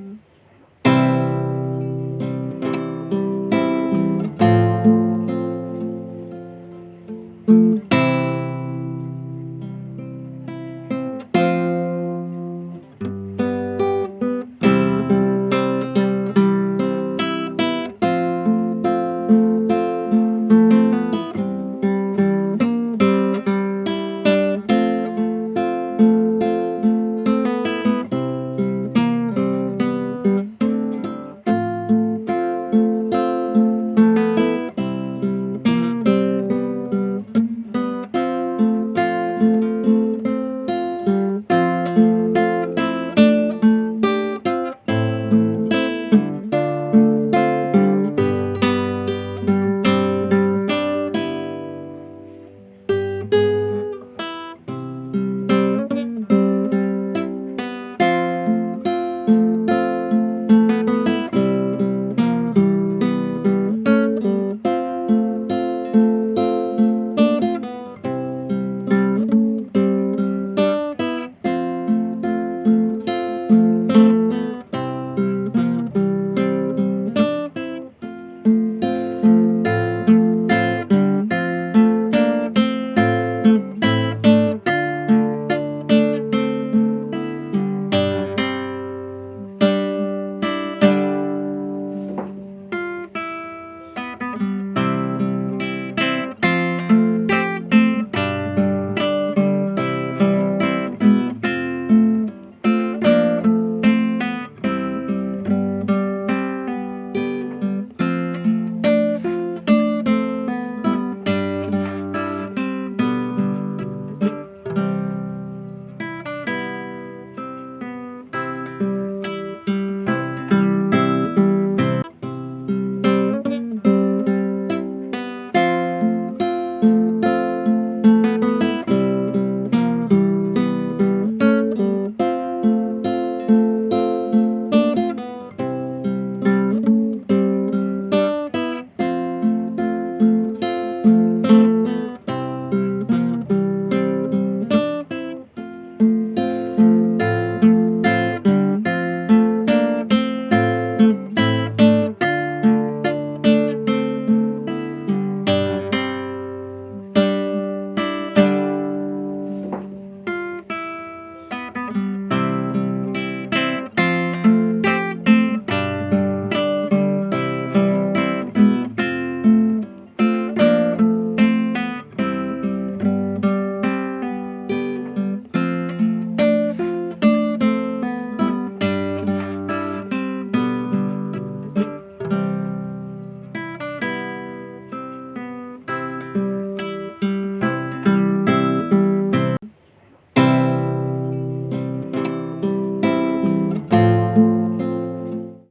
Mm.